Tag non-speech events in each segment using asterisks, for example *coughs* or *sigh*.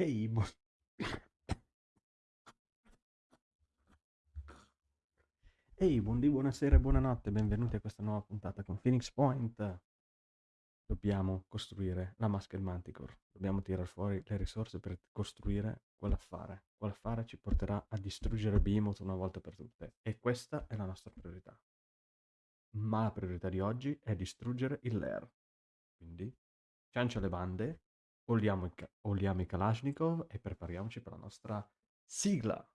Ehi, bu- Ehi, buondì, buonasera e buonanotte, benvenuti a questa nuova puntata con Phoenix Point. Dobbiamo costruire la Masked Manticore, dobbiamo tirare fuori le risorse per costruire quell'affare. Quell'affare ci porterà a distruggere Behemoth una volta per tutte e questa è la nostra priorità. Ma la priorità di oggi è distruggere il lair. Quindi, ciancia le bande, oliamo oliamo i Kalashnikov e prepariamoci per la nostra sigla.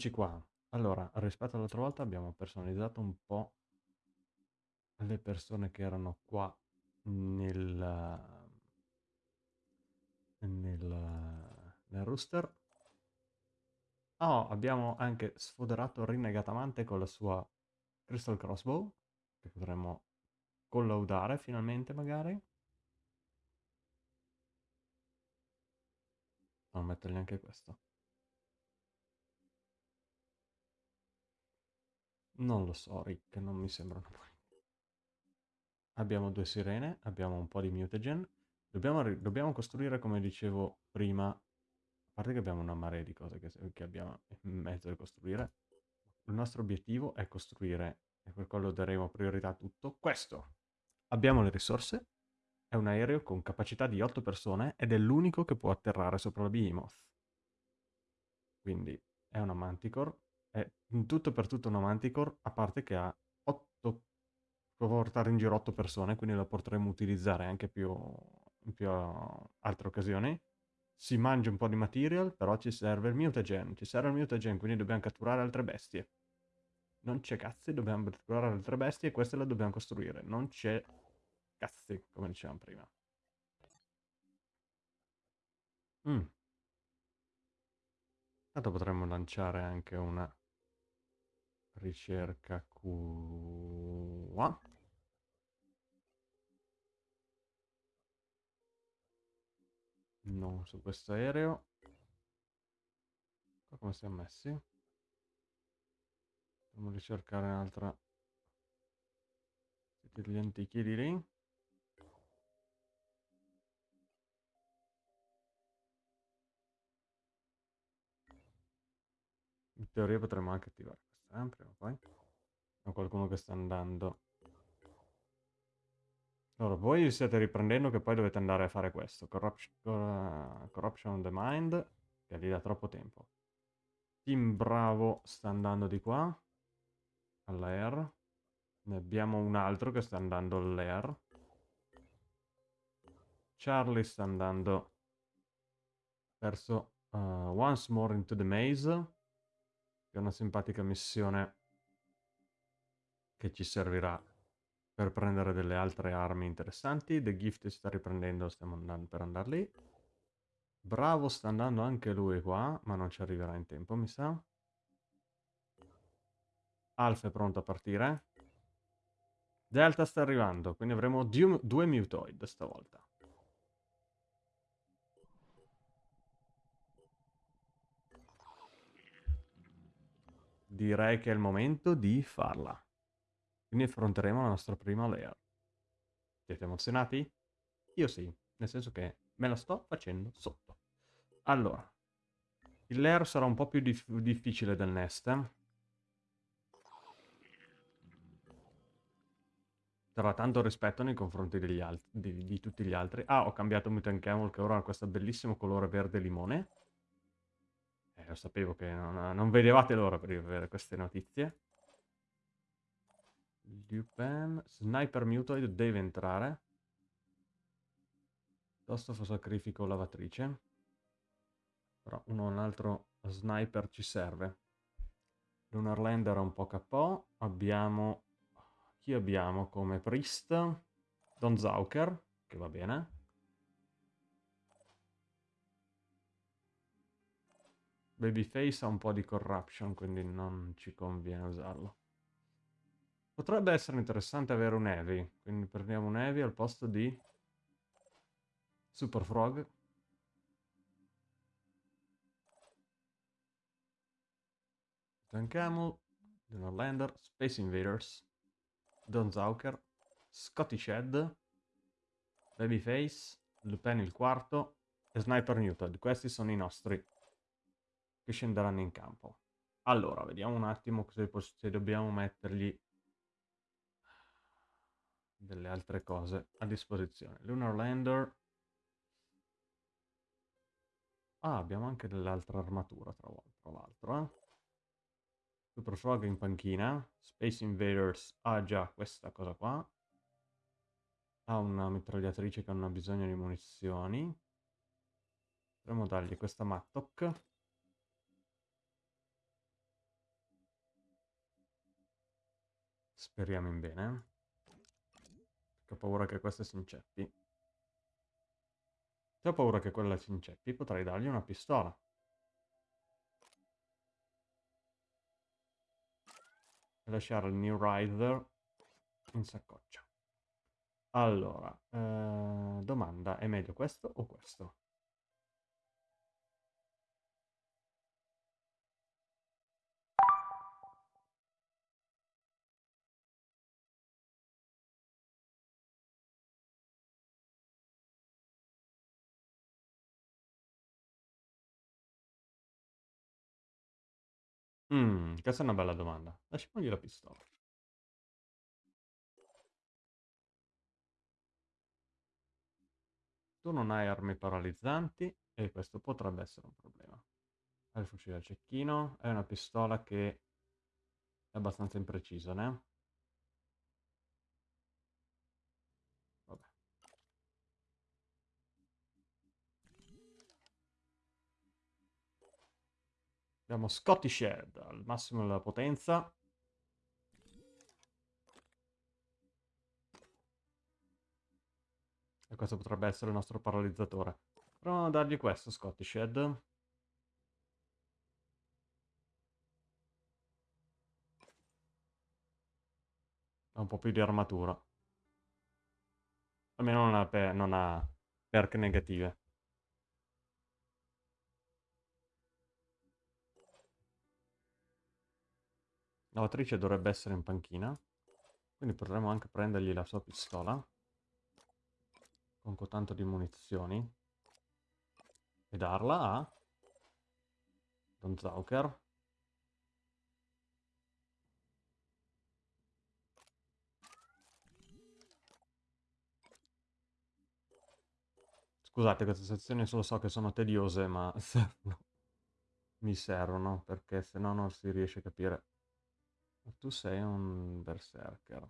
Eccoci qua. Allora, rispetto all'altra volta abbiamo personalizzato un po' le persone che erano qua nel, nel, nel rooster. Oh, abbiamo anche sfoderato rinnegatamente con la sua Crystal Crossbow, che potremmo collaudare finalmente magari. Non mettergli anche questo. Non lo so, Rick, non mi sembrano buoni. Abbiamo due sirene, abbiamo un po' di mutagen. Dobbiamo, dobbiamo costruire, come dicevo prima, a parte che abbiamo una marea di cose che, che abbiamo in mezzo da costruire, il nostro obiettivo è costruire, e per quello daremo priorità a tutto, questo. Abbiamo le risorse, è un aereo con capacità di 8 persone ed è l'unico che può atterrare sopra la Behemoth. Quindi è una Manticore, è in tutto per tutto una Manticore, a parte che ha 8 può portare in giro 8 persone, quindi la potremmo utilizzare anche più, in più altre occasioni. Si mangia un po' di material, però ci serve il mutagen, ci serve il mutagen, quindi dobbiamo catturare altre bestie. Non c'è cazzi, dobbiamo catturare altre bestie e queste le dobbiamo costruire. Non c'è cazzi, come dicevamo prima. Mm. Tanto potremmo lanciare anche una ricerca qua. Non su questo aereo. Come siamo messi? Dobbiamo ricercare un'altra... Siete degli antichi di lì. In teoria potremmo anche attivare questa, eh, prima o poi. Ho qualcuno che sta andando. Allora, voi vi state riprendendo che poi dovete andare a fare questo. Corruption, cor- corruption on the Mind, che gli dà troppo tempo. Team Bravo sta andando di qua, all'air. Ne abbiamo un altro che sta andando all'air. Charlie sta andando verso uh, Once More into the Maze, è una simpatica missione che ci servirà per prendere delle altre armi interessanti. The Gift sta riprendendo, stiamo andando per andare lì. Bravo sta andando anche lui qua, ma non ci arriverà in tempo, mi sa. Alfa è pronto a partire. Delta sta arrivando, quindi avremo due Mutoid stavolta. Direi che è il momento di farla. Quindi affronteremo la nostra prima layer. Siete emozionati? Io sì, nel senso che me la sto facendo sotto. Allora, il layer sarà un po' più dif difficile del nest. Eh? Sarà tanto rispetto nei confronti di, di, tutti gli altri. Ah, ho cambiato Mutant Camel che ora ha questo bellissimo colore verde limone. Lo sapevo che non, non vedevate l'ora per avere queste notizie. Lupin. Sniper Mutoid deve entrare. Piuttosto sacrifico lavatrice. Però uno o un altro sniper ci serve. Lunar Lander un po' KO. Abbiamo... Chi abbiamo come priest? Don Zauker, che va bene. Babyface ha un po' di corruption, quindi non ci conviene usarlo. Potrebbe essere interessante avere un Heavy, quindi prendiamo un Heavy al posto di Super Frog. John Camel, Donald Lander, Space Invaders, Don Zauker, Scotty Shed, Babyface, Lupin il quarto e Sniper Newton. Questi sono i nostri che scenderanno in campo. Allora, vediamo un attimo se, se dobbiamo mettergli delle altre cose a disposizione. Lunar Lander. Ah, abbiamo anche dell'altra armatura, tra, l'altro. Eh? Super Frog in panchina. Space Invaders ha già questa cosa qua. Ha una mitragliatrice che non ha bisogno di munizioni. Potremmo dargli questa Mattock. Speriamo in bene. Ho paura che questa si inceppi. Se ho paura che quella si inceppi, potrei dargli una pistola. E lasciare il New Rider in saccoccia. Allora, eh, domanda, è meglio questo o questo? Mm, questa è una bella domanda. Lasciamogli la pistola. Tu non hai armi paralizzanti e questo potrebbe essere un problema. Hai il fucile a cecchino, è una pistola che è abbastanza imprecisa, né? Abbiamo Scottish Head al massimo della potenza. E questo potrebbe essere il nostro paralizzatore. Proviamo a dargli questo Scottish Head. Ha un po' più di armatura. Almeno non ha, non ha perk negative. Lavatrice dovrebbe essere in panchina. Quindi potremmo anche prendergli la sua pistola. Con tanto di munizioni. E darla a... Don Zauker. Scusate, queste sezioni solo so che sono tediose, ma *laughs* servono. mi servono, perché se no non si riesce a capire tu sei un berserker.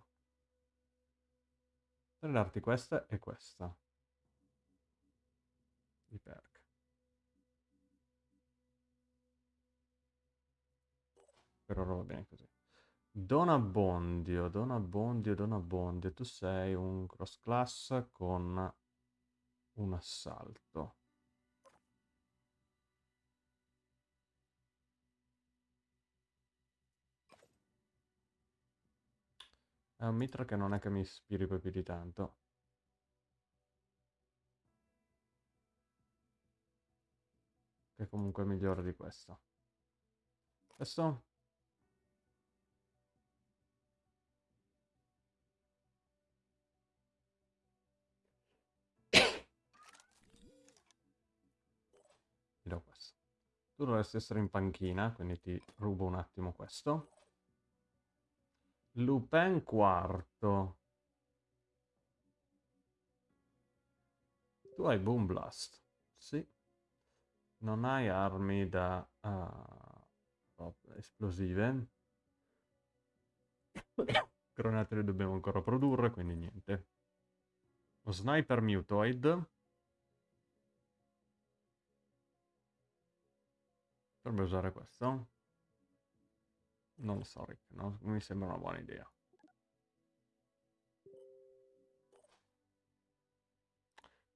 Per darti questa e questa. Di perk. Per ora va bene così. Don Abbondio, Don Abbondio, Don Abbondio. Tu sei un cross class con un assalto. È un mitra che non è che mi ispiri poi più di tanto. Che comunque è migliore di questo. Questo? *coughs* Ti do questo. Tu dovresti essere in panchina, quindi ti rubo un attimo questo. Lupin quarto. Tu hai Boom Blast. Sì. Non hai armi da uh, esplosive. *coughs* Granate le dobbiamo ancora produrre, quindi niente. Lo Sniper Mutoid. Potrebbe usare questo. Non lo so, Rick, non mi sembra una buona idea.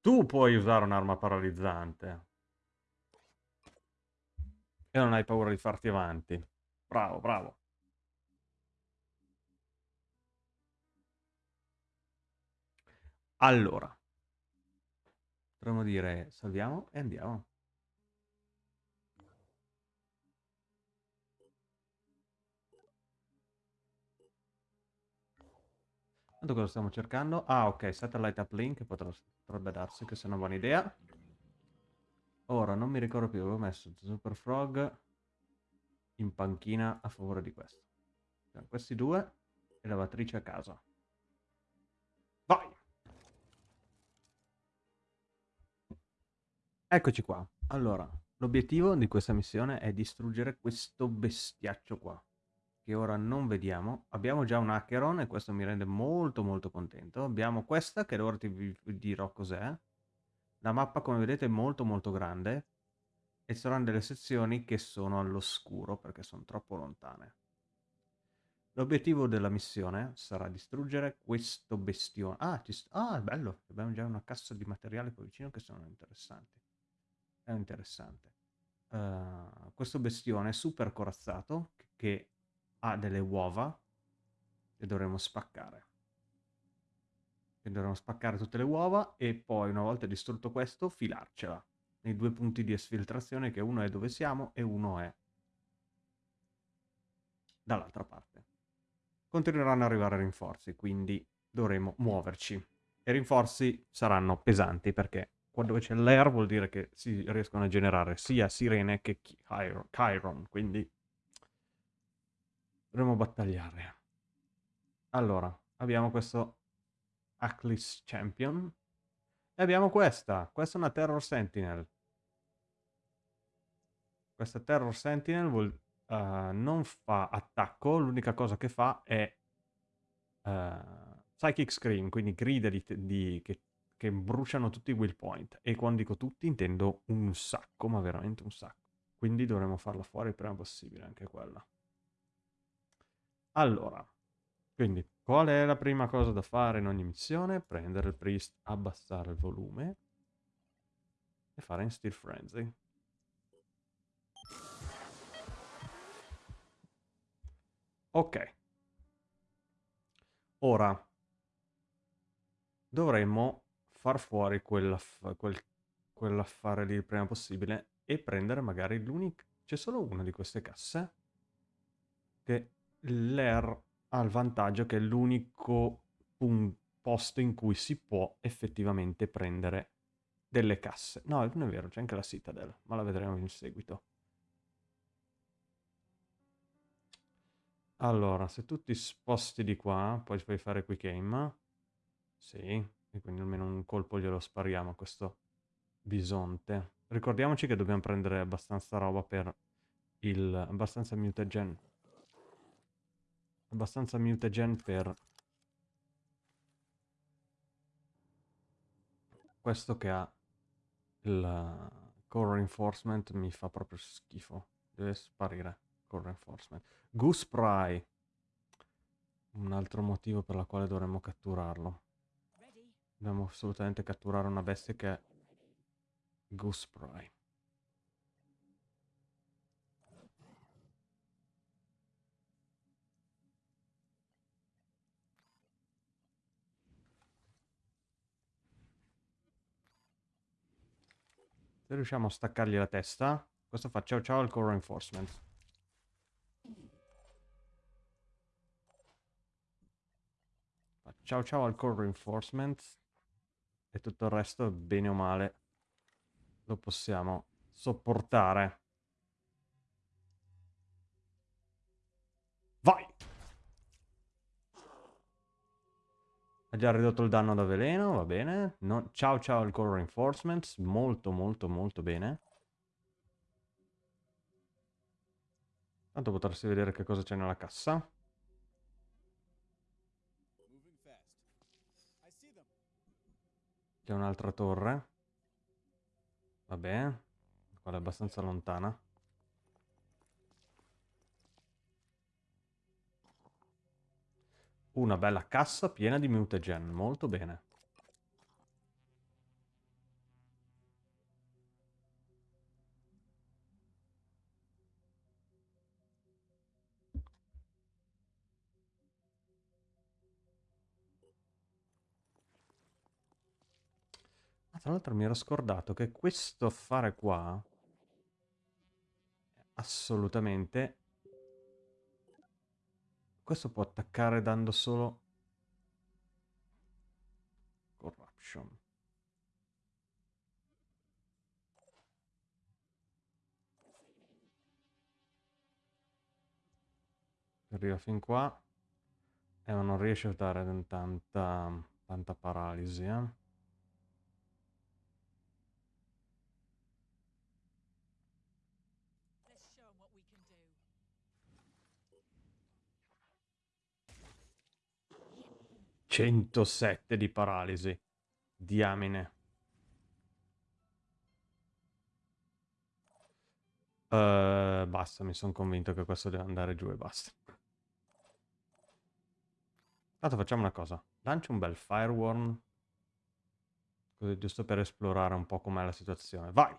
Tu puoi usare un'arma paralizzante. E non hai paura di farti avanti. Bravo, bravo. Allora, potremmo dire salviamo e andiamo. Tanto cosa stiamo cercando? Ah, ok, satellite uplink, potrebbe darsi che sia una buona idea. Ora, non mi ricordo più, avevo messo Super Frog in panchina a favore di questo. Cioè, questi due e lavatrice a casa. Vai! Eccoci qua. Allora, l'obiettivo di questa missione è distruggere questo bestiaccio qua, che ora non vediamo. Abbiamo già un Acheron e questo mi rende molto molto contento. Abbiamo questa che ora ti dirò cos'è. La mappa come vedete è molto molto grande e saranno delle sezioni che sono all'oscuro perché sono troppo lontane. L'obiettivo della missione sarà distruggere questo bestione. Ah, ah, bello, abbiamo già una cassa di materiale qua vicino che sono interessanti è interessante. Uh, questo bestione super corazzato che ha delle uova che dovremo spaccare. Che dovremo spaccare tutte le uova e poi una volta distrutto questo filarcela nei due punti di esfiltrazione che uno è dove siamo e uno è dall'altra parte. Continueranno ad arrivare rinforzi, quindi dovremo muoverci. E rinforzi saranno pesanti perché quando c'è l'air vuol dire che si riescono a generare sia sirene che Chiron, quindi dovremo battagliare. Allora, abbiamo questo Aclis Champion e abbiamo questa, questa è una Terror Sentinel. Questa Terror Sentinel vuol, uh, non fa attacco, l'unica cosa che fa è uh, Psychic Scream, quindi grida di, di, che che bruciano tutti i will point. E quando dico tutti intendo un sacco, ma veramente un sacco. Quindi dovremo farla fuori il prima possibile anche quella. Allora, quindi qual è la prima cosa da fare in ogni missione? Prendere il priest, abbassare il volume e fare in Steel Frenzy. Ok. Ora dovremmo far fuori quell'aff quel, quell'affare lì il prima possibile e prendere magari l'unica... C'è solo una di queste casse che l'Air ha il vantaggio che è l'unico posto in cui si può effettivamente prendere delle casse. No, non è vero, c'è anche la Citadel, ma la vedremo in seguito. Allora, se tu ti sposti di qua, poi puoi fare quick aim. Sì, e quindi almeno un colpo glielo spariamo a questo bisonte. Ricordiamoci che dobbiamo prendere abbastanza roba per il... abbastanza mutagen. Abbastanza mutagen per... Questo che ha il core reinforcement mi fa proprio schifo. Deve sparire core reinforcement. Goose Pry. Un altro motivo per la quale dovremmo catturarlo. Dobbiamo assolutamente catturare una bestia che è Goose Pry. Se riusciamo a staccargli la testa, questo fa ciao ciao al core reinforcement. ciao ciao al core reinforcement e tutto il resto, bene o male, lo possiamo sopportare. Ha già ridotto il danno da veleno, va bene. No, ciao ciao al core reinforcements, molto molto molto bene. Tanto potresti vedere che cosa c'è nella cassa. C'è un'altra torre. Vabbè. Quella è abbastanza lontana. Una bella cassa piena di mutagen, molto bene. Ah, tra l'altro mi ero scordato che questo affare qua è assolutamente questo può attaccare dando solo corruption arriva fin qua e eh, non riesce a dare tanta, tanta paralisi eh? 107 di paralisi. Diamine. Uh, basta, mi sono convinto che questo deve andare giù e basta. Tanto facciamo una cosa. Lancio un bel fireworm. Così giusto per esplorare un po' com'è la situazione. Vai!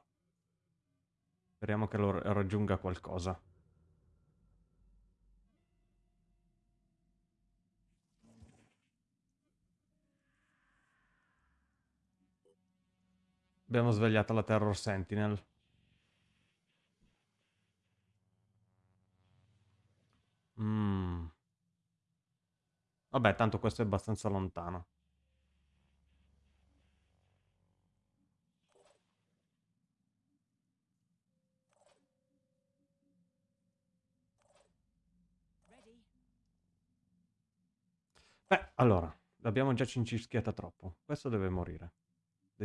Speriamo che lo raggiunga qualcosa. Abbiamo svegliato la Terror Sentinel. Mm. Vabbè, tanto questo è abbastanza lontano. Beh, allora, l'abbiamo già cincischiata troppo. Questo deve morire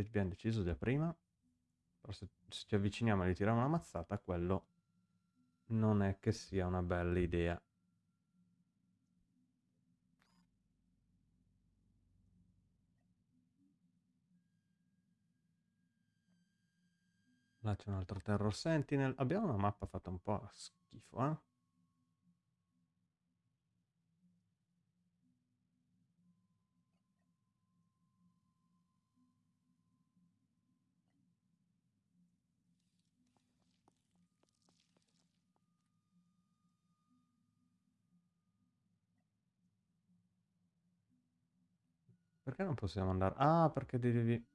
abbiamo deciso già prima, però se, ci avviciniamo e gli tiriamo una mazzata, quello non è che sia una bella idea. Là c'è un altro Terror Sentinel. Abbiamo una mappa fatta un po' schifo, eh? Perché non possiamo andare? Ah, perché devi...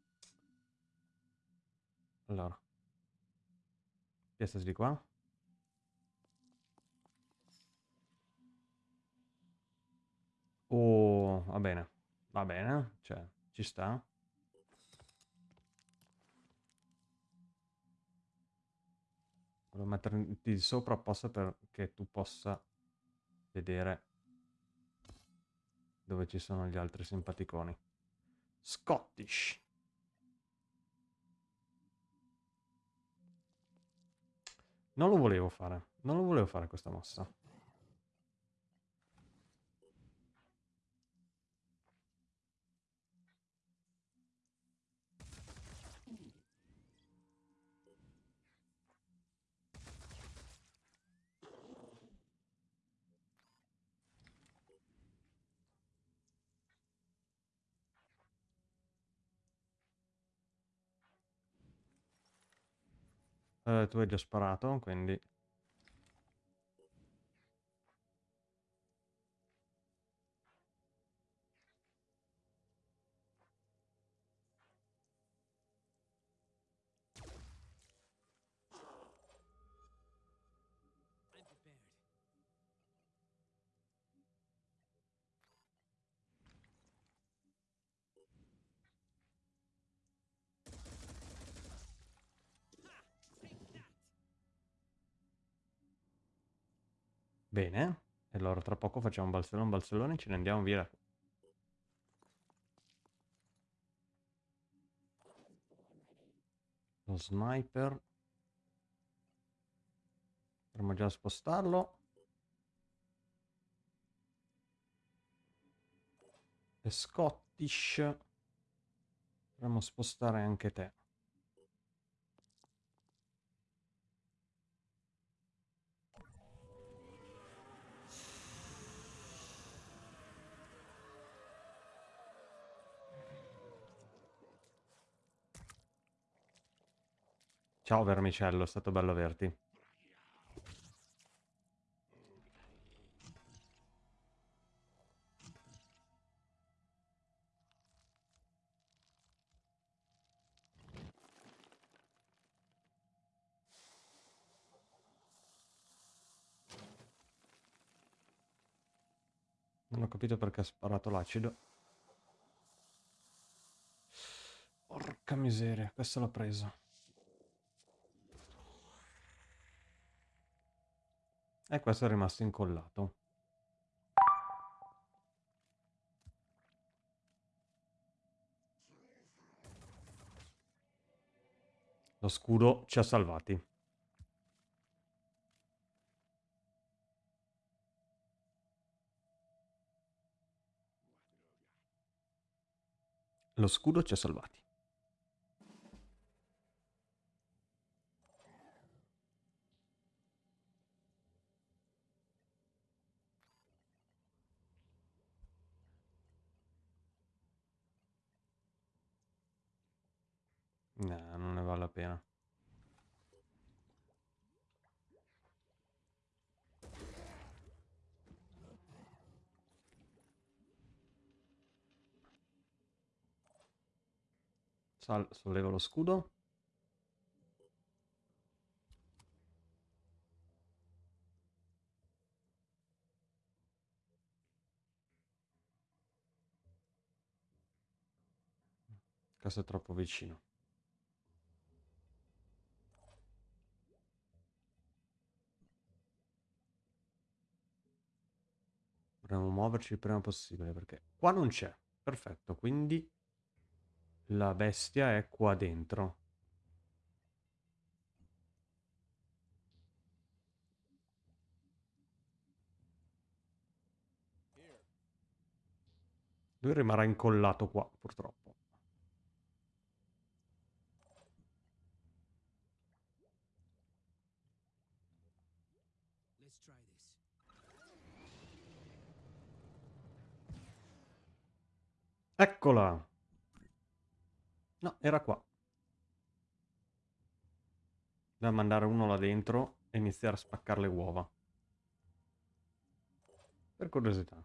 Allora. Piazza di qua. Oh, va bene. Va bene, cioè, ci sta. Devo metterti sopra apposta perché tu possa vedere dove ci sono gli altri simpaticoni. Scottish. Non lo volevo fare. Non lo volevo fare questa mossa. Uh, tu hai già sparato, quindi... poco facciamo un balzellone balzellone e ce ne andiamo via. Lo sniper. Potremmo già spostarlo. E Scottish. Potremmo spostare anche te. Ciao vermicello, è stato bello averti. Non ho capito perché ha sparato l'acido. Porca miseria, questa l'ho presa. E questo è rimasto incollato. Lo scudo ci ha salvati. Lo scudo ci ha salvati. No, non ne vale la pena. Sal sollevo lo scudo. Questo è troppo vicino. Dovremmo muoverci il prima possibile perché qua non c'è. Perfetto, quindi la bestia è qua dentro. Lui rimarrà incollato qua, purtroppo. Eccola! No, era qua. Dobbiamo mandare uno là dentro e iniziare a spaccare le uova. Per curiosità.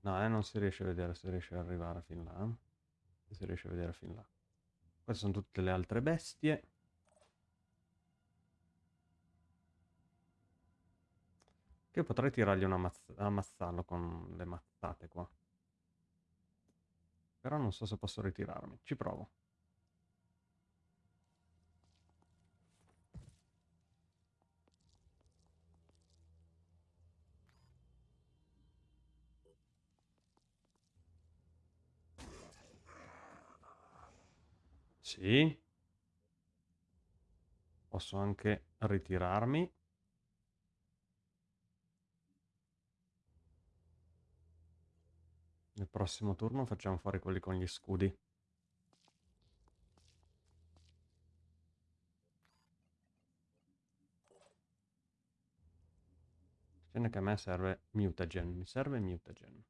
No, eh, non si riesce a vedere se riesce ad arrivare fin là. Eh. Si riesce a vedere fin là. Queste sono tutte le altre bestie. Che potrei tirargli una mazz ammazzarlo con le mazzate qua. Però non so se posso ritirarmi. Ci provo. Sì. Posso anche ritirarmi. Nel prossimo turno facciamo fuori quelli con gli scudi. Attenzione che a me serve mutagen, mi serve mutagen.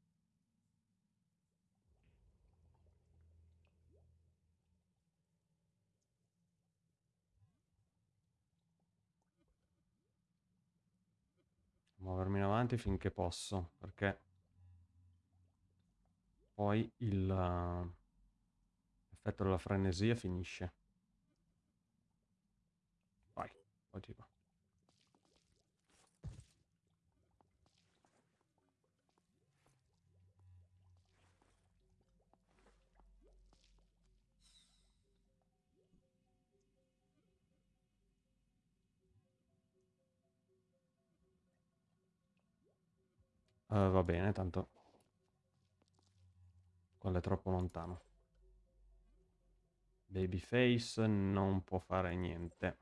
Muovermi in avanti finché posso, perché poi il uh, effetto della frenesia finisce. Vai, poi ti va. Uh, va bene, tanto quello è troppo lontano. Babyface non può fare niente.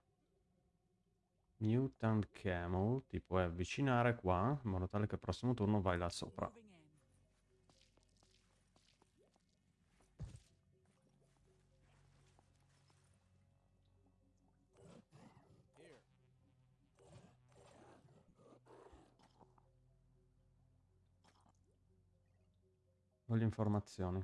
Mutant Camel ti puoi avvicinare qua, in modo tale che il prossimo turno vai là sopra. Voglio informazioni.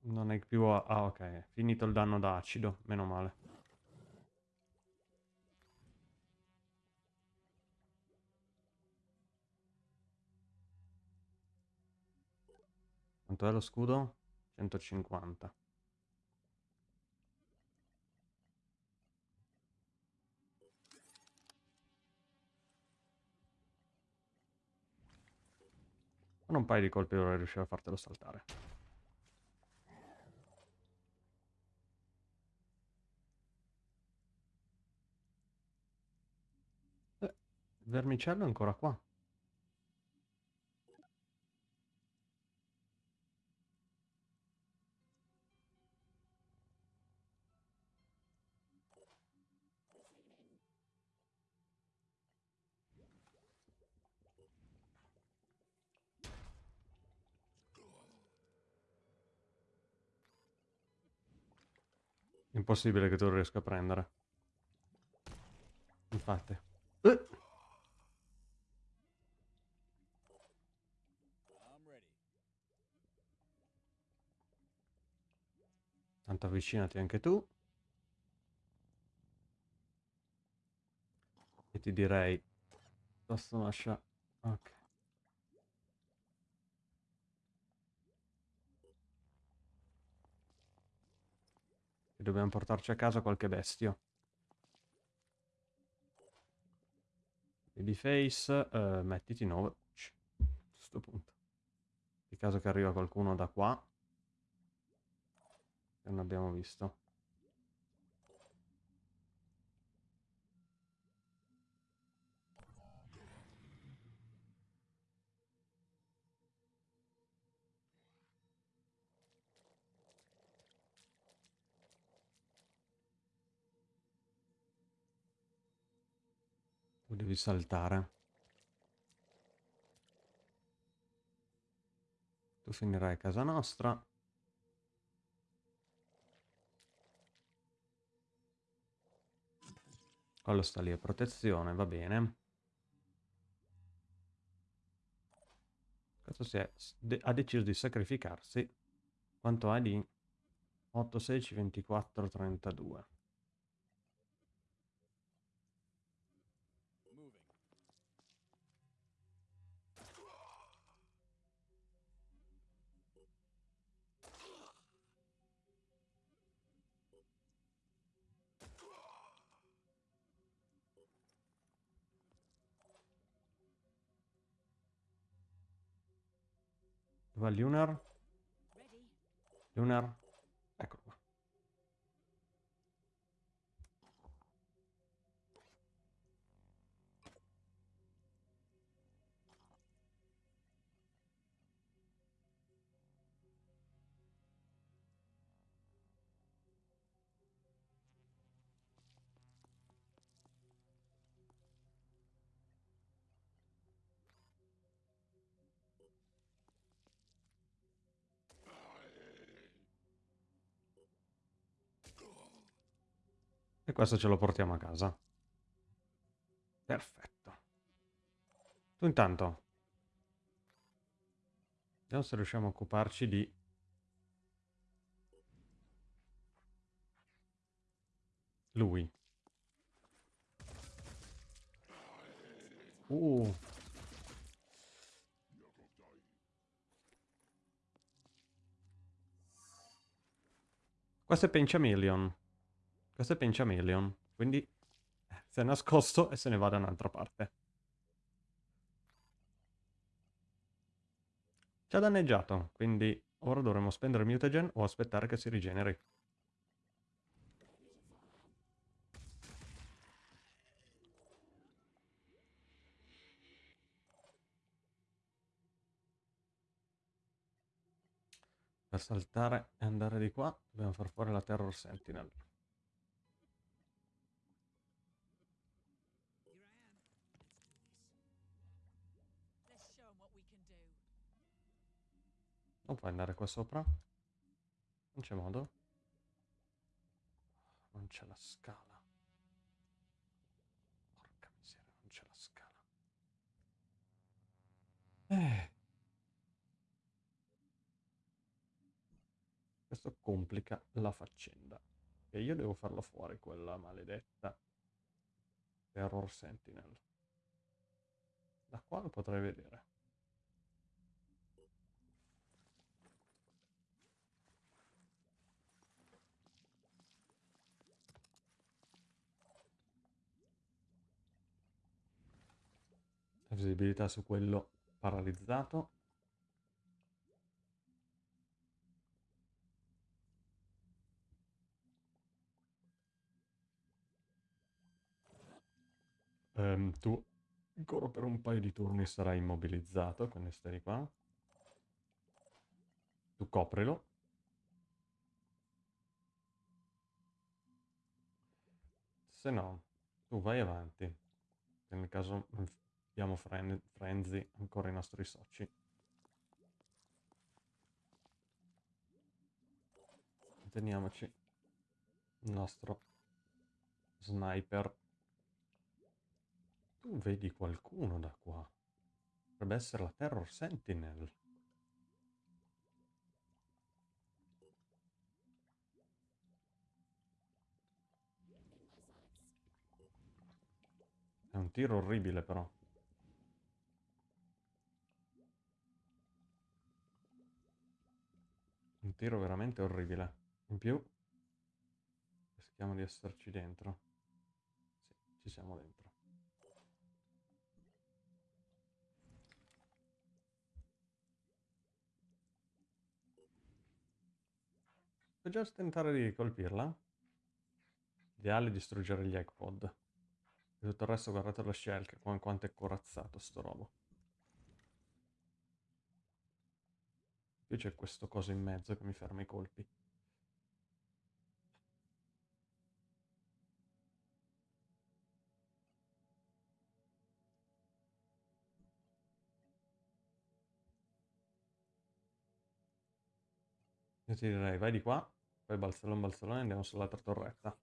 Non è più... A... Ah, ok. Finito il danno da acido. Meno male. Quanto è lo scudo? 150. Con un paio di colpi dovrei riuscire a fartelo saltare. Eh, vermicello è ancora qua. Impossibile che tu lo riesca a prendere. Infatti. Eh. Tanto avvicinati anche tu. E ti direi... Posso lasciare... Ok. E dobbiamo portarci a casa qualche bestio. Babyface, uh, mettiti 9. A questo punto. In caso che arriva qualcuno da qua. Che non abbiamo visto. Devi saltare. Tu finirai a casa nostra. Quello sta lì a protezione, va bene. Questo si è, ha deciso di sacrificarsi. Quanto ha di 8, 16, 24, 32. Lunar? Lunar? Questo ce lo portiamo a casa. Perfetto. Tu intanto. Vediamo se riusciamo a occuparci di... Lui. Uh. Questo è Penciamillion. Questo è Penciamelion, quindi eh, si è nascosto e se ne va da un'altra parte. Ci ha danneggiato, quindi ora dovremo spendere mutagen o aspettare che si rigeneri. Per saltare e andare di qua dobbiamo far fuori la Terror Sentinel. Non puoi andare qua sopra? Non c'è modo? Non c'è la scala. Porca miseria, non c'è la scala. Eh. Questo complica la faccenda. E io devo farla fuori, quella maledetta Terror Sentinel. Da qua lo potrei vedere. visibilità su quello paralizzato. Um, tu ancora per un paio di turni sarai immobilizzato con esteri qua. Tu coprilo. Se no, tu vai avanti. Nel caso abbiamo fren Frenzy, ancora i nostri soci. Teniamoci il nostro sniper. Tu vedi qualcuno da qua. Potrebbe essere la Terror Sentinel. È un tiro orribile però. Tiro veramente orribile. In più, rischiamo di esserci dentro. Sì, ci siamo dentro. Puoi già tentare di colpirla? Ideale distruggere gli egg pod. E tutto il resto guardate lo shell, quanto è corazzato sto robo. Qui c'è questo coso in mezzo che mi ferma i colpi. Io ti direi vai di qua, poi balzellone balzellone andiamo sull'altra torretta.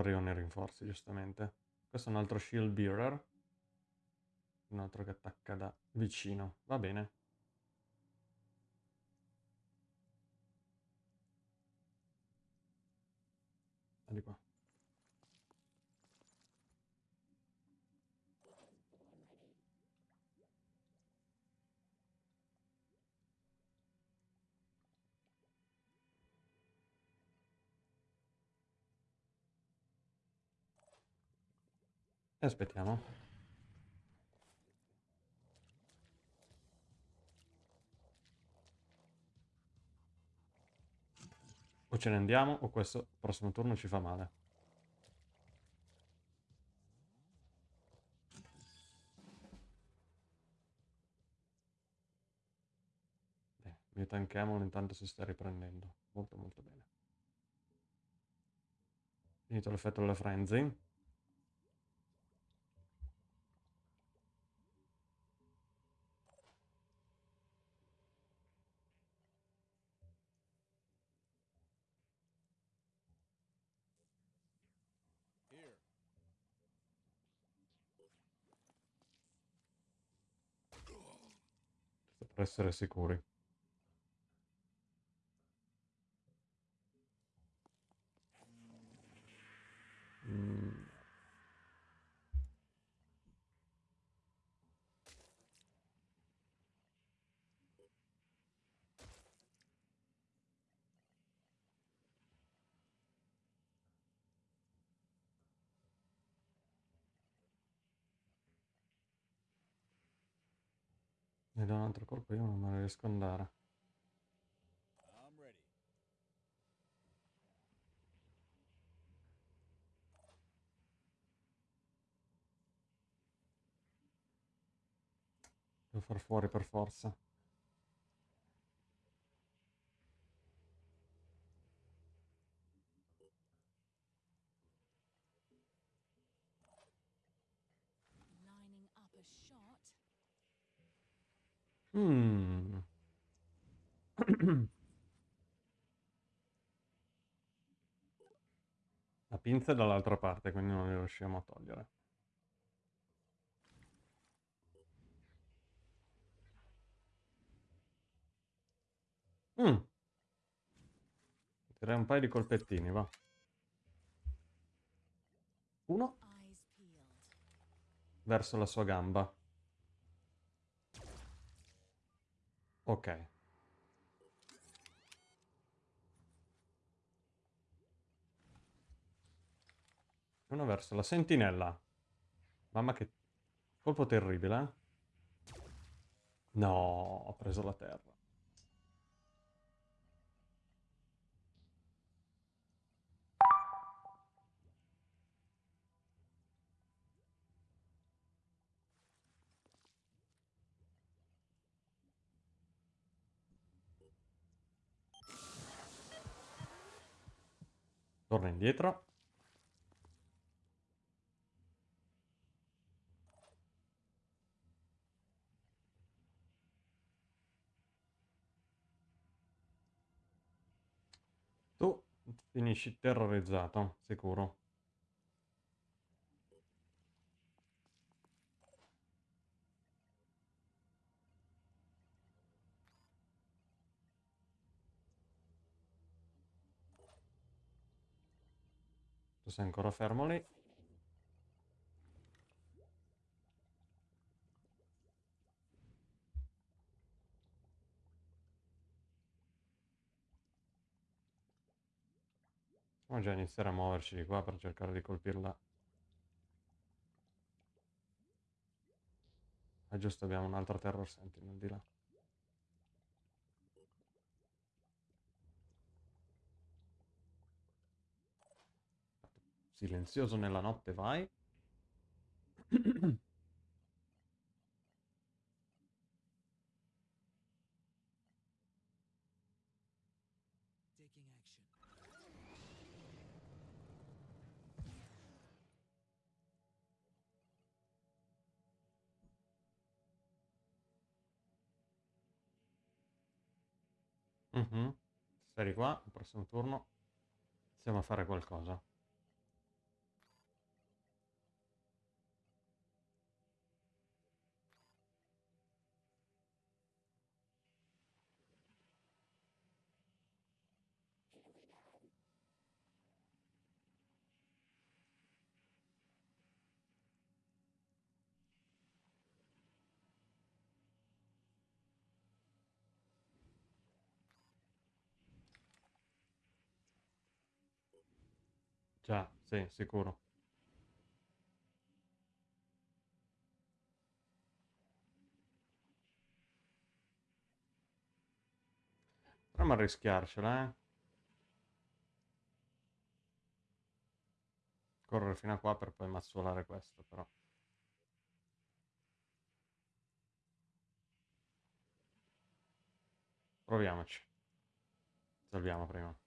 I rinforzi, giustamente. Questo è un altro shield bearer. Un altro che attacca da vicino. Va bene. di qua. E aspettiamo. O ce ne andiamo o questo prossimo turno ci fa male. Bene, mio tankiamolo intanto si sta riprendendo. Molto molto bene. Finito l'effetto della frenzy. Essere sicuri. Altro colpo, io non me ne riesco ad andare. Devo far fuori per forza. Mm. *clears throat* La pinza è dall'altra parte, quindi non li riusciamo a togliere. Mm. Direi un paio di colpettini, va. Uno. Verso la sua gamba. Ok. Uno verso la sentinella. Mamma che Colpo terribile, eh? No, ho preso la terra. Torna indietro. Tu finisci terrorizzato, sicuro. Sei ancora fermo lì. Possiamo già iniziare a muoverci di qua per cercare di colpirla. Ah giusto, abbiamo un'altra Terror Sentinel di là. Silenzioso nella notte, vai. Action. Mhm. Sei qua, il prossimo turno iniziamo a fare qualcosa. Già, sì, sicuro. Proviamo a rischiarcela, eh. Correre fino a qua per poi mazzolare questo, però. Proviamoci. Salviamo prima.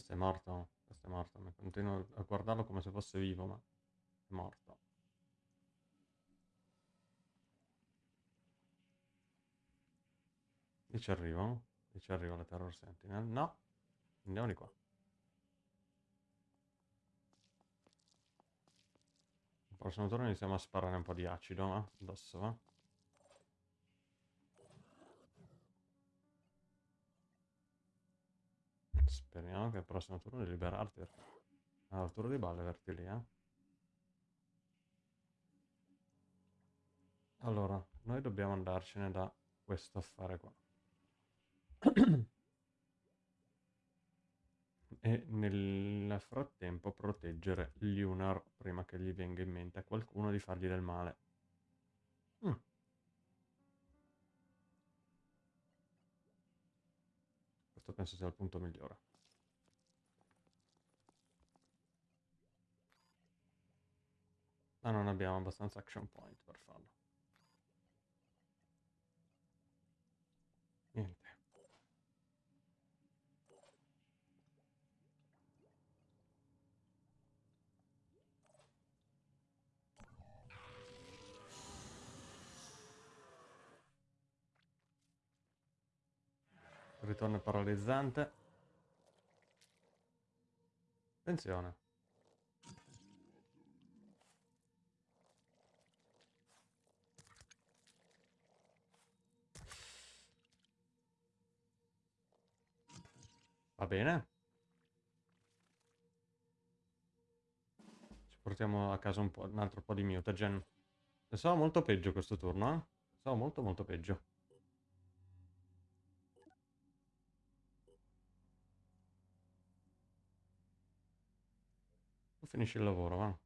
Questo è morto, questo è morto. Mi continuo a guardarlo come se fosse vivo, ma è morto. Lì ci arrivo? Lì ci arriva la Terror Sentinel? No, andiamo di qua. Il prossimo turno iniziamo a sparare un po' di acido, va? Addosso, va? Speriamo che il prossimo turno di liberarti. Allora, il turno di balle verti lì, eh. Allora, noi dobbiamo andarcene da questo affare qua. *clears throat* e nel frattempo proteggere Lunar prima che gli venga in mente a qualcuno di fargli del male. Mm. Questo penso sia il punto migliore. Ma non abbiamo abbastanza action point per farlo. Niente. Ritorno paralizzante. Attenzione. Va bene. Ci portiamo a casa un, un altro po' di mutagen. Pensavo molto peggio questo turno, eh? Stavo molto molto peggio. Finisci il lavoro, va?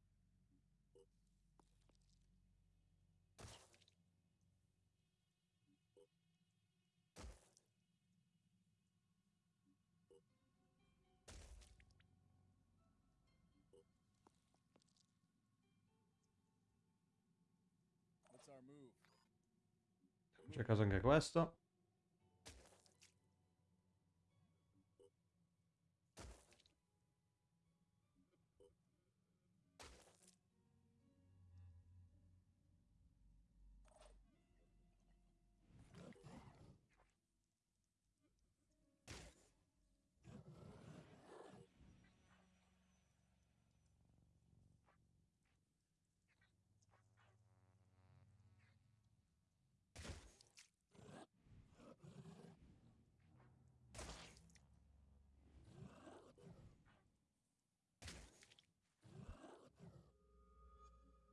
C'è caso anche questo.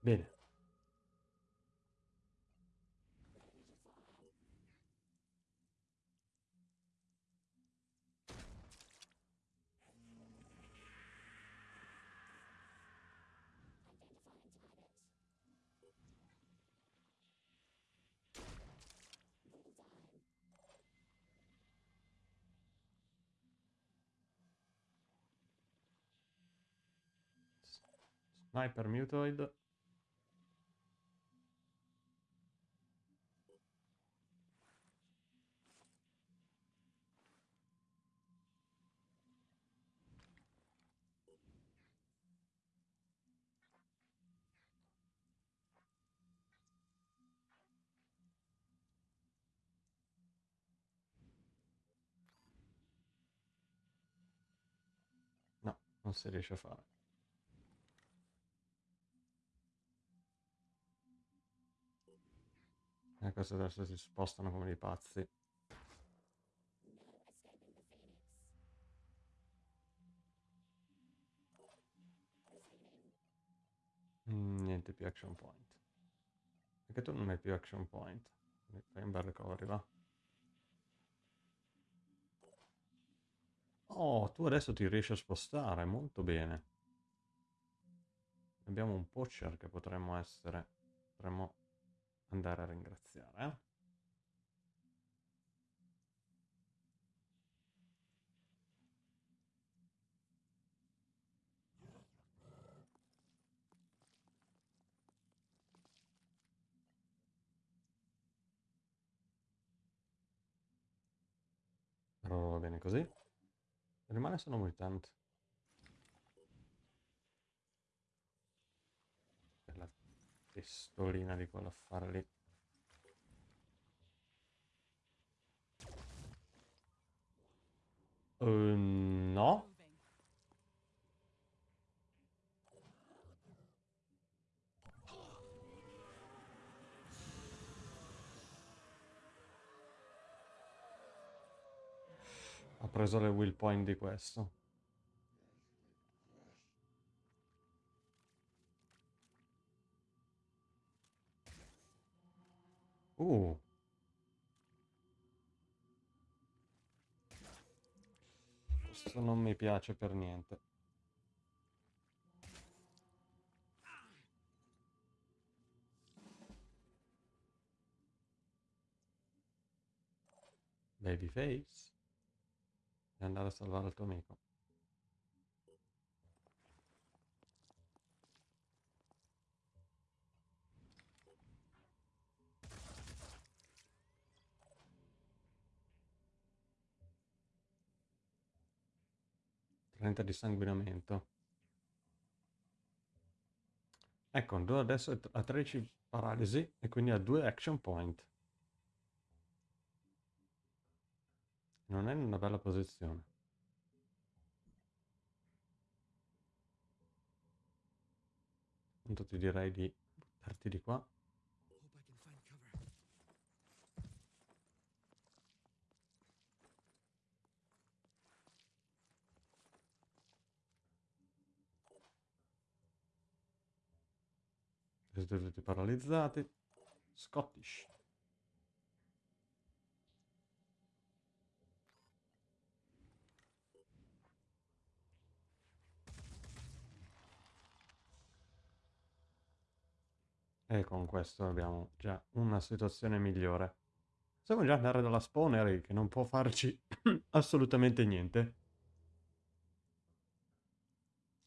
Bene. Sniper Mutoid. No, non si riesce a fare. E questi adesso si spostano come dei pazzi. Mm, niente più action point. Perché tu non hai più action point? Fai un bel recovery, va. Oh, tu adesso ti riesci a spostare, molto bene. Abbiamo un poacher che potremmo essere... Potremmo andare a ringraziare, eh? Va bene così. Rimane solo mutant. Quella pistolina di quell'affare lì. Eh, no. Ha preso le will point di questo. Uh. Questo non mi piace per niente. Babyface. Devi andare a salvare il tuo amico. Trenta di sanguinamento. Ecco, adesso ha 13 paralisi e quindi ha 2 action point. Non è in una bella posizione. Appunto ti direi di buttarti di qua. Siete tutti paralizzati. Scottish. E con questo abbiamo già una situazione migliore. Possiamo già andare dalla spawner che non può farci *clears throat* assolutamente niente.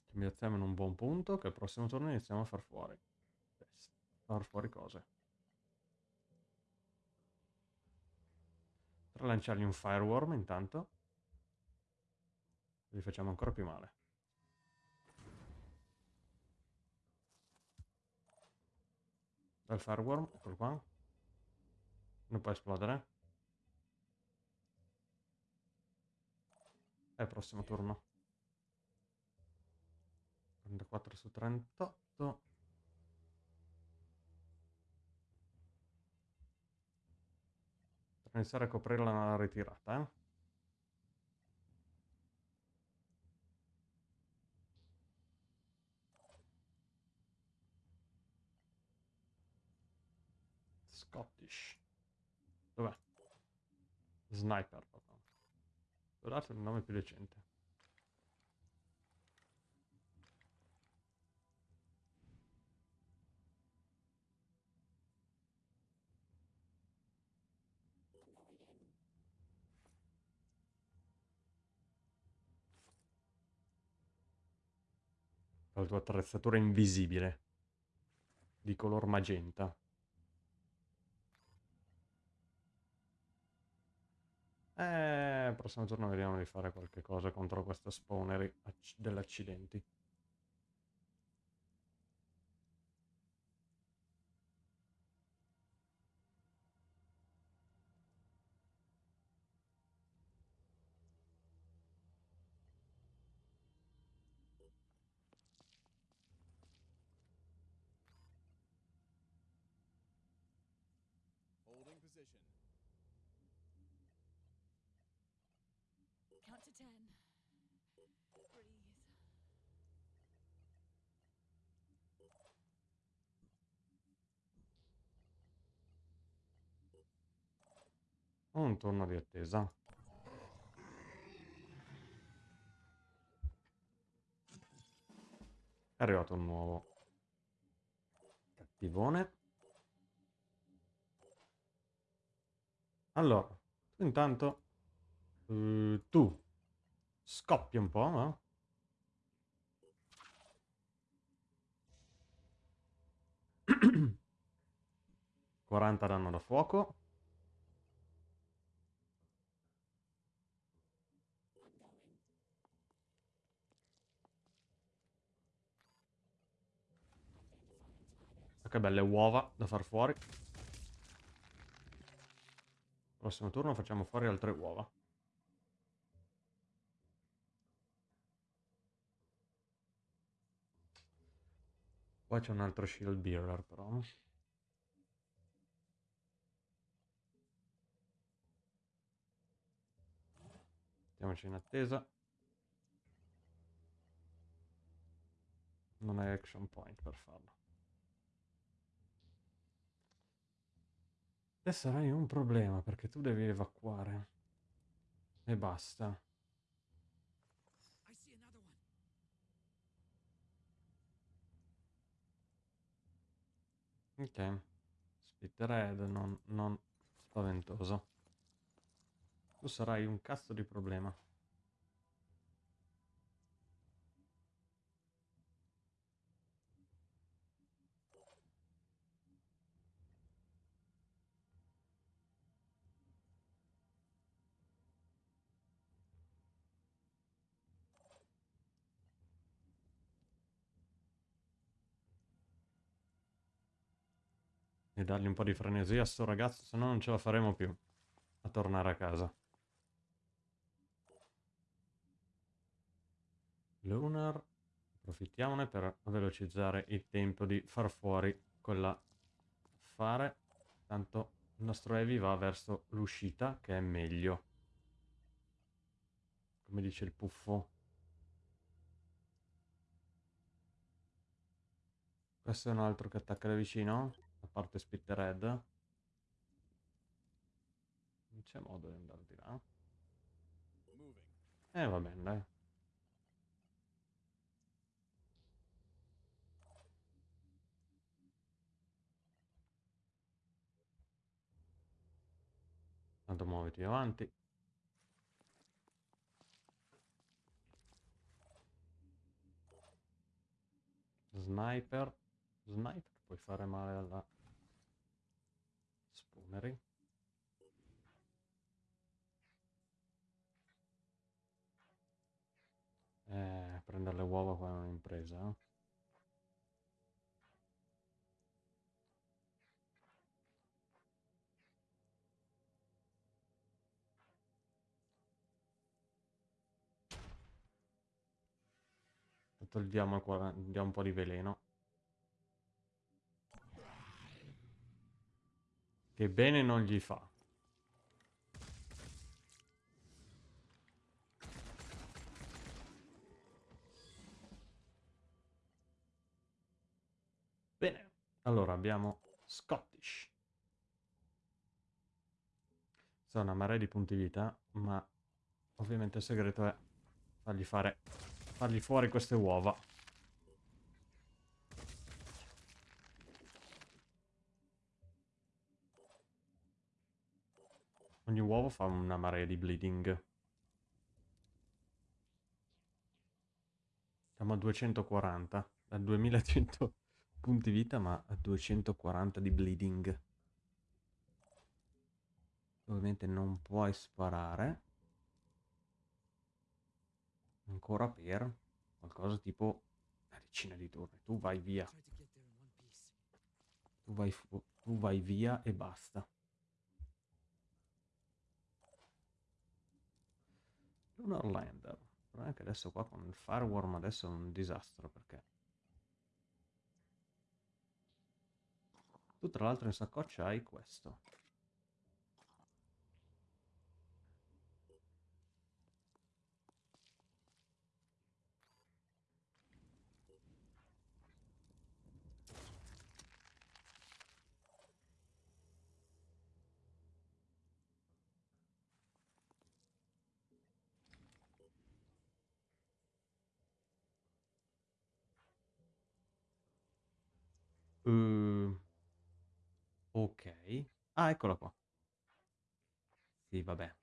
Ci piazziamo in un buon punto che al prossimo turno iniziamo a far fuori. Far fuori cose. Per lanciargli un fireworm intanto. Li facciamo ancora più male. Dal fireworm, eccolo qua. Non può esplodere. È il prossimo turno. 34 su 38. Per iniziare a coprire la ritirata, eh. Scottish. Dov'è? Sniper, proprio. Guardate il nome più decente. La tua attrezzatura invisibile. Di color magenta. Eh, prossimo giorno vediamo di fare qualche cosa contro questo spawner dell'accidenti. Un turno di attesa. È arrivato un nuovo cattivone. Allora, intanto eh, tu scoppi un po', no? *clears throat* Quaranta danno da fuoco. Che belle uova da far fuori. Prossimo turno facciamo fuori altre uova. Qua c'è un altro shield bearer però. Mettiamoci in attesa. Non hai action point per farlo. Adesso avrai un problema perché tu devi evacuare. E basta. Ok. Split red, non, non spaventoso. Tu sarai un cazzo di problema. Dargli un po' di frenesia a sto ragazzo, se no non ce la faremo più a tornare a casa. Lunar, approfittiamone per velocizzare il tempo di far fuori quell'affare. Tanto il nostro Heavy va verso l'uscita, che è meglio. Come dice il puffo. Questo è un altro che attacca da vicino? a parte Spittered. Non c'è modo di andare di là. Eh, va bene, dai. Tanto muoviti avanti. Sniper. Sniper puoi fare male alla spoonery. Eh, prendere le uova qua è un'impresa. Togliamo, qua, diamo un po' di veleno. Che bene non gli fa. Bene, allora abbiamo Scottish. Sono una marea di punti vita, ma ovviamente il segreto è fargli fare fargli fuori queste uova. Ogni uovo fa una marea di bleeding. Siamo a 240, a 2100 *laughs* punti vita, ma a 240 di bleeding. Ovviamente non puoi sparare. Ancora per qualcosa tipo una decina di turni. Tu vai via. Tu vai, tu vai via e basta. Lunar Lander. Il problema è che adesso qua con il Fireworm adesso è un disastro perché... Tu tra l'altro in saccoccia hai questo. Uh, ok. Ah, eccola qua. Sì, vabbè.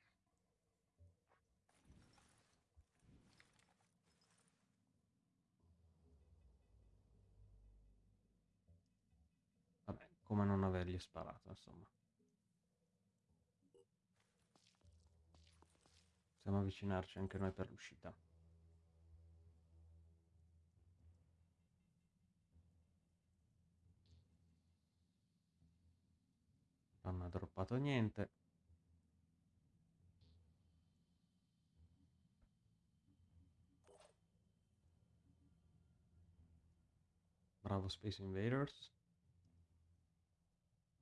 Vabbè, come non avergli sparato, insomma. Possiamo avvicinarci anche noi per l'uscita. Non ha droppato niente. Bravo Space Invaders.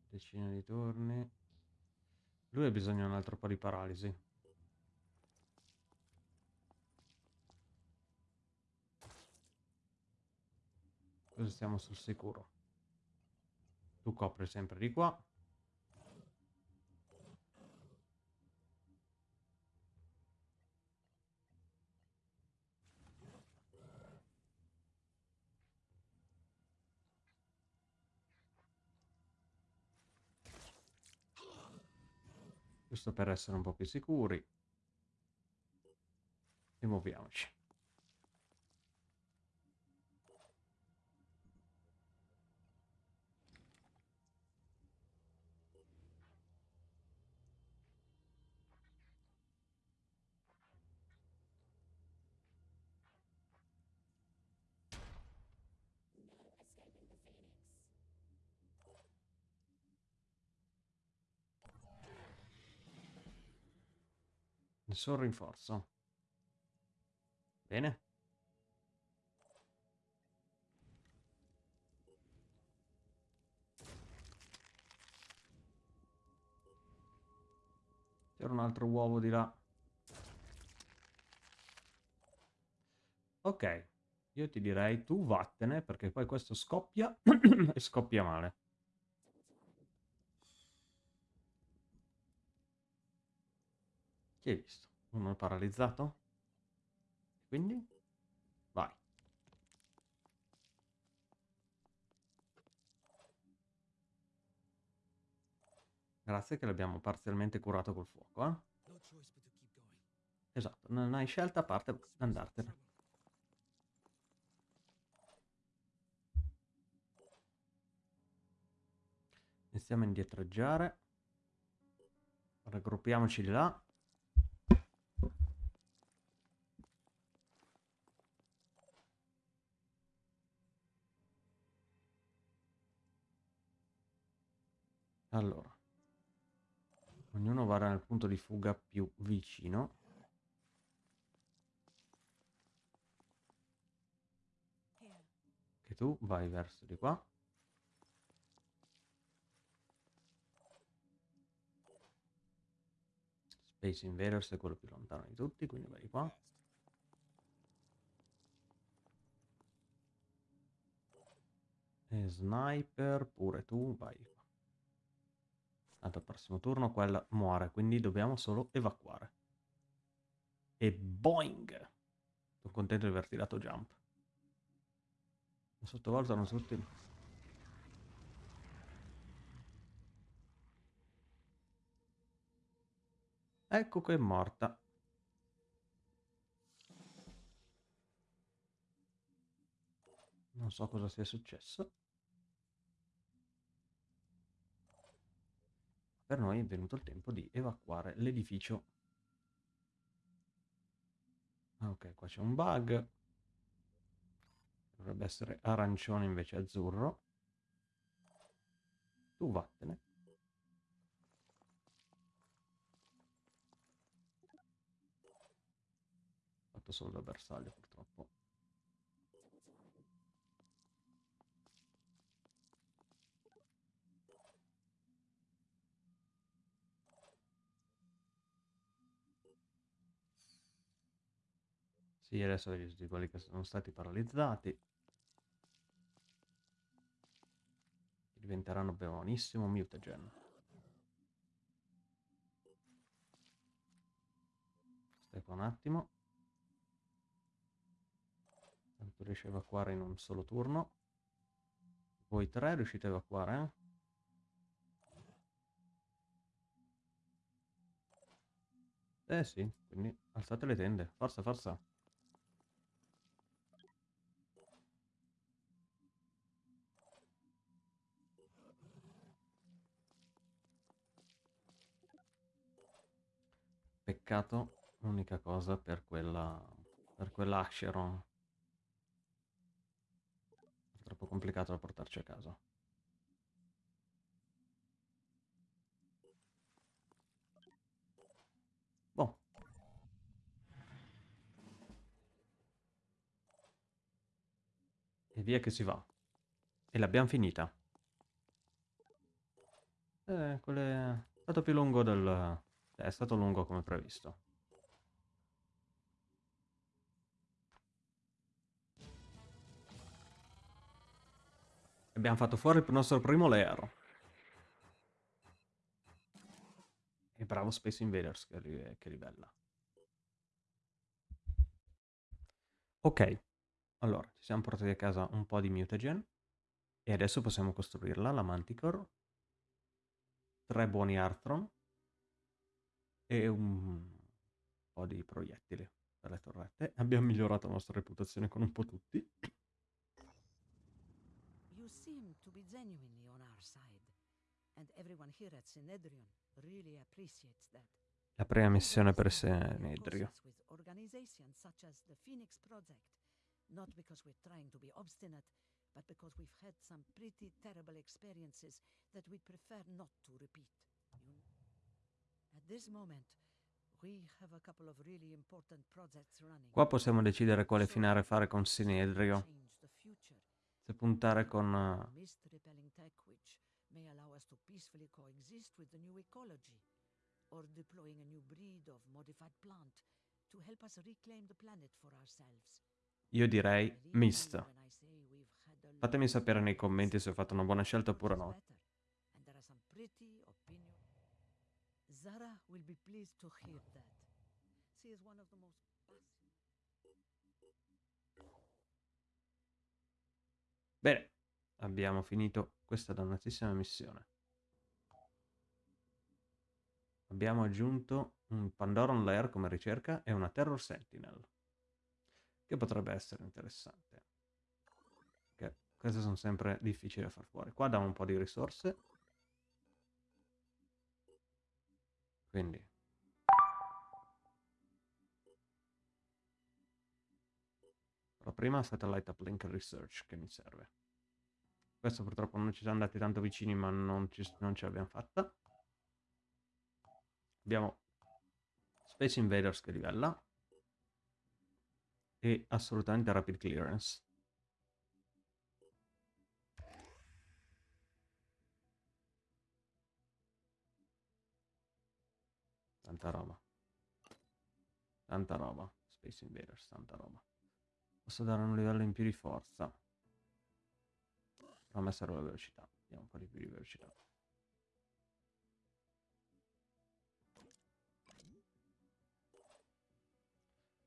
Decina di turni. Lui ha bisogno di un altro po' di paralisi. Così stiamo sul sicuro. Tu copri sempre di qua. Giusto per essere un po' più sicuri. E muoviamoci. Nessun rinforzo. Bene. C'era un altro uovo di là. Ok, io ti direi tu vattene perché poi questo scoppia *coughs* e scoppia male. Chi hai visto? Uno è paralizzato? Quindi? Vai. Grazie che l'abbiamo parzialmente curato col fuoco, eh? Esatto, non hai scelta a parte andartene. Iniziamo a indietreggiare. Raggruppiamoci di là. Allora. Ognuno vada nel punto di fuga più vicino. Che tu vai verso di qua. Space Invaders è quello più lontano di tutti, quindi vai di qua. E Sniper, pure tu, vai. Tanto al prossimo turno quella muore, quindi dobbiamo solo evacuare. E boing! Sono contento di aver tirato jump. Sottovalutano tutti. Ecco che è morta. Non so cosa sia successo. Per noi è venuto il tempo di evacuare l'edificio. Ah, ok, qua c'è un bug. Dovrebbe essere arancione invece azzurro. Tu vattene. Fatto solo da bersaglio purtroppo. Sì, adesso vedi tutti quelli che sono stati paralizzati. Diventeranno buonissimo mutagen. Stai un attimo. Tanto riesci a evacuare in un solo turno. Voi tre riuscite a evacuare, eh? Eh sì, quindi alzate le tende. Forza, forza. Peccato, l'unica cosa per quella... per quell'Acheron. È troppo complicato da portarci a casa. Boh. E via che si va. E l'abbiamo finita. Eh, quelle... è stato più lungo del... È stato lungo come previsto. Abbiamo fatto fuori il nostro primo layer. E bravo Space Invaders che, ri- che livella. Ok, allora ci siamo portati a casa un po' di mutagen e adesso possiamo costruirla, la Manticore. Tre buoni Arthron e un po' di proiettili per le torrette. *laughs* Abbiamo migliorato la nostra reputazione con un po' tutti. You seem to be genuinely on our side, and everyone here at Synedrion really appreciates that. La prima missione per Senedrio. not because we're trying to be obstinate, but because we've had some pretty terrible experiences that we'd prefer not to repeat. Qua possiamo decidere quale finale fare con Sinedrio. Se puntare con... eh, or deploying a new breed of modified plant to help us reclaim the planet for ourselves. Io direi Mist. Fatemi sapere nei commenti se ho fatto una buona scelta oppure no. better, And there are some pretty opinion. Zara will be pleased to hear that. She is one of the most. Bene, abbiamo finito questa dannatissima missione. abbiamo aggiunto un Pandoran Lair come ricerca e una Terror Sentinel, che potrebbe essere interessante. Che queste sono sempre difficili da far fuori. Qua diamo un po' di risorse. Quindi Però prima Satellite Uplink Research che mi serve. Questo purtroppo non ci siamo andati tanto vicini ma non, ci, non ce l'abbiamo fatta. Abbiamo Space Invaders che livella. E assolutamente Rapid Clearance. Tanta roba. Tanta roba. Space Invaders, tanta roba. Posso dare un livello in più di forza. Però a me serve la velocità. Diamo un po' di più di velocità.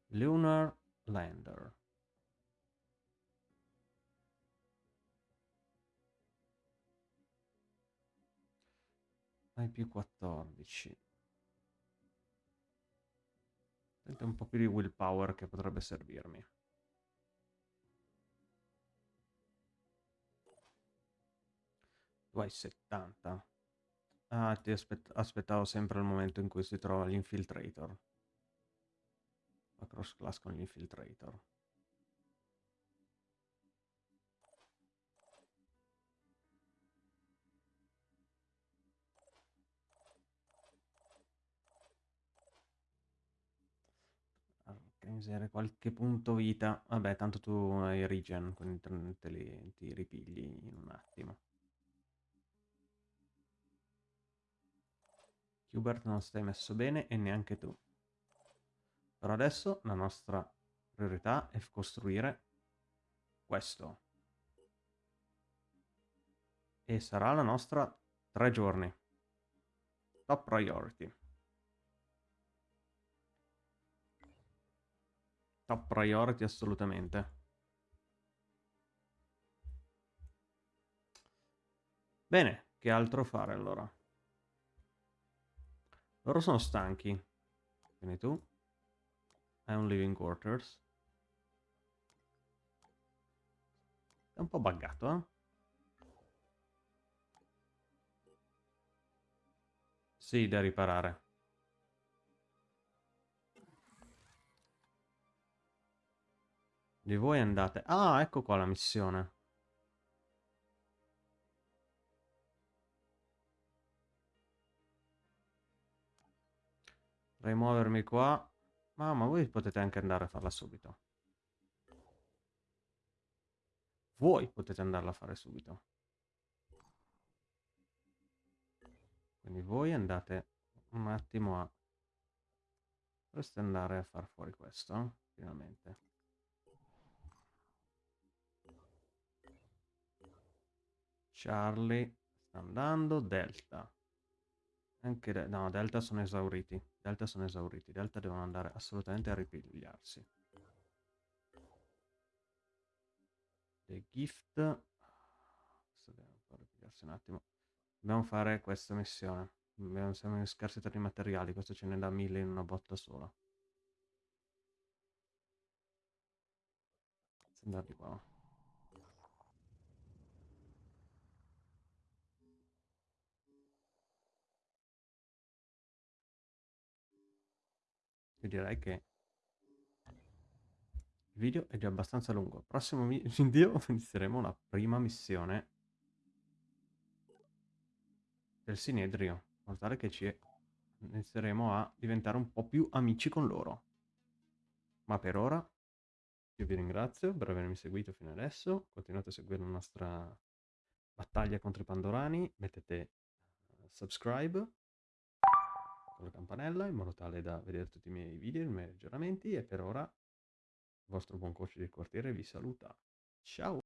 Lunar Lander. Hai più 14. Sente un po' più di willpower che potrebbe servirmi. Tu hai 70. Ah, ti aspett aspettavo sempre il momento in cui si trova l'infiltrator. La cross class con l'infiltrator. Miseria, qualche punto vita. Vabbè, tanto tu hai regen, quindi te li, ti ripigli in un attimo. Hubert non stai messo bene e neanche tu. Però adesso la nostra priorità è costruire questo. E sarà la nostra tre giorni. Top priority. Top priority assolutamente. Bene, che altro fare allora? Loro sono stanchi. Quindi tu hai un living quarters. È un po' buggato, eh? Sì, da riparare. Di voi andate... Ah, ecco qua la missione. Potrei muovermi qua. Ma, ma voi potete anche andare a farla subito. Voi potete andarla a fare subito. Quindi voi andate un attimo a... Dovreste andare a far fuori questo, finalmente. Charlie sta andando, Delta. Anche de no, Delta sono esauriti. Delta sono esauriti. Delta devono andare assolutamente a ripigliarsi. The Gift. Dobbiamo ripigliarsi un attimo. Dobbiamo fare questa missione. Siamo in scarsità di materiali. Questo ce ne dà mille in una botta sola. Andare di qua. Io direi che il video è già abbastanza lungo. Prossimo *laughs* video *laughs* inizieremo la prima missione del Sinedrio. Tale che ci inizieremo a diventare un po' più amici con loro. Ma per ora io vi ringrazio per avermi seguito fino adesso. Continuate a seguire la nostra battaglia contro i Pandorani. Mettete subscribe la campanella in modo tale da vedere tutti i miei video, i miei aggiornamenti e per ora il vostro buon coach del quartiere vi saluta. Ciao!